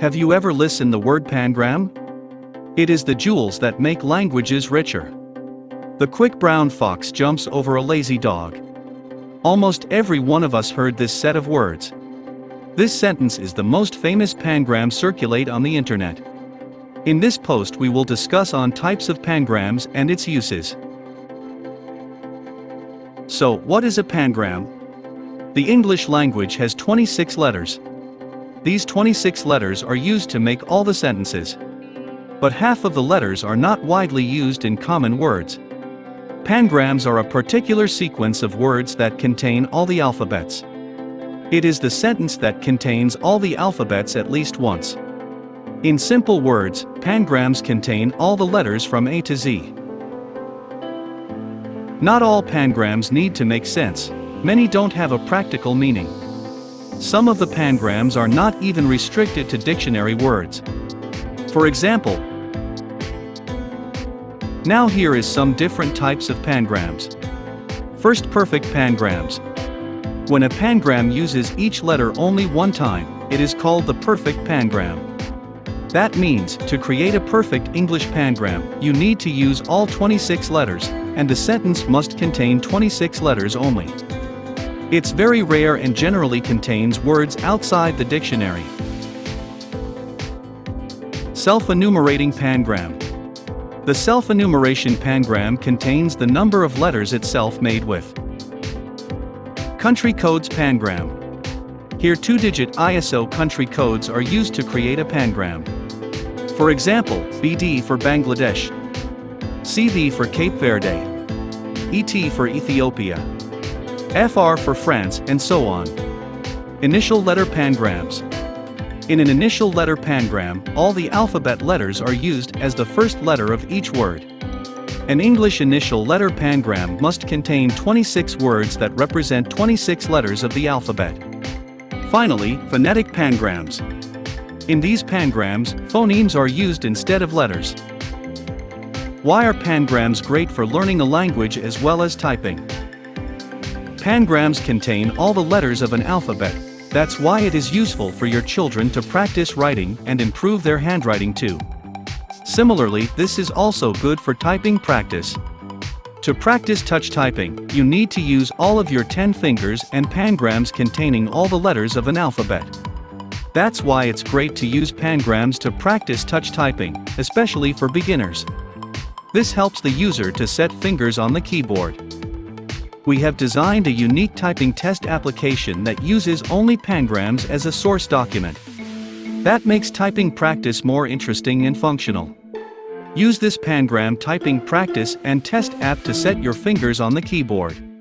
Have you ever listened the word pangram? It is the jewels that make languages richer. The quick brown fox jumps over a lazy dog. Almost every one of us heard this set of words. This sentence is the most famous pangram circulate on the internet. In this post we will discuss on types of pangrams and its uses. So, what is a pangram? The English language has 26 letters. These 26 letters are used to make all the sentences. But half of the letters are not widely used in common words. Pangrams are a particular sequence of words that contain all the alphabets. It is the sentence that contains all the alphabets at least once. In simple words, pangrams contain all the letters from A to Z. Not all pangrams need to make sense, many don't have a practical meaning. Some of the pangrams are not even restricted to dictionary words. For example, now here is some different types of pangrams. First perfect pangrams. When a pangram uses each letter only one time, it is called the perfect pangram. That means, to create a perfect English pangram, you need to use all 26 letters, and the sentence must contain 26 letters only. It's very rare and generally contains words outside the dictionary. Self-enumerating pangram. The self-enumeration pangram contains the number of letters itself made with. Country codes pangram. Here two-digit ISO country codes are used to create a pangram. For example, BD for Bangladesh, CV for Cape Verde, ET for Ethiopia, FR for France and so on. Initial letter pangrams. In an initial letter pangram, all the alphabet letters are used as the first letter of each word. An English initial letter pangram must contain 26 words that represent 26 letters of the alphabet. Finally, phonetic pangrams. In these pangrams, phonemes are used instead of letters. Why are pangrams great for learning a language as well as typing? Pangrams contain all the letters of an alphabet, that's why it is useful for your children to practice writing and improve their handwriting too. Similarly, this is also good for typing practice. To practice touch typing, you need to use all of your 10 fingers and pangrams containing all the letters of an alphabet. That's why it's great to use pangrams to practice touch typing, especially for beginners. This helps the user to set fingers on the keyboard we have designed a unique typing test application that uses only pangrams as a source document. That makes typing practice more interesting and functional. Use this pangram typing practice and test app to set your fingers on the keyboard.